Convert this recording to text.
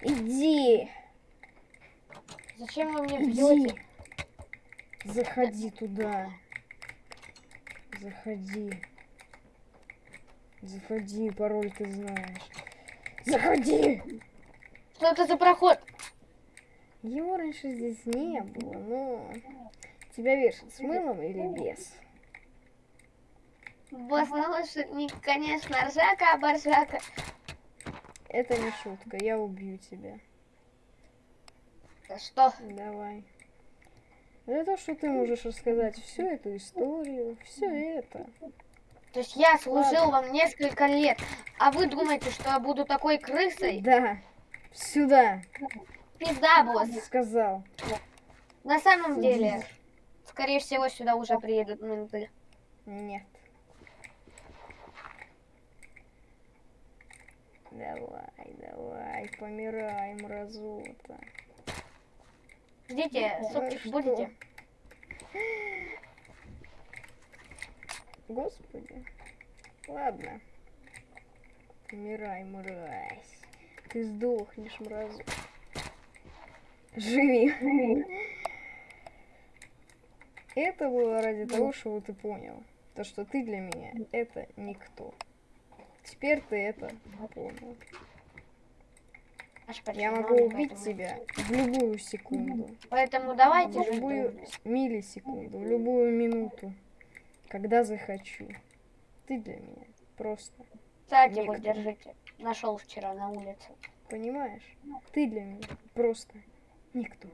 Иди. Зачем вы мне бьете? Заходи туда. Заходи. Заходи, пароль ты знаешь. Заходи! Что это за проход? Его раньше здесь не было, но... Тебя вешать с мылом или без? Босс, ну лучше, не, конечно, ржака, а боржака. Это не шутка, я убью тебя. Да Что? Давай. За то, что ты можешь рассказать всю эту историю, все это. То есть я служил вам несколько лет, а вы думаете, что я буду такой крысой? Да, сюда, Пизда, босс. сказал. На самом деле, скорее всего, сюда уже приедут менты. Нет. Давай, давай, помирай, мразота. Ждите, Ну супчик что? будете? Господи. Ладно. Помирай, мразь. Ты сдохнешь, мразу. Живи. Это было ради того, чтобы ты понял. То, что ты для меня это никто. Теперь ты это. Аж Я могу убить тебя в любую секунду. Поэтому давайте В любую миллисекунду, в любую минуту. Когда захочу. Ты для меня просто. Кстати, вот Никто. держите. Нашел вчера на улице. Понимаешь? Ты для меня просто никто.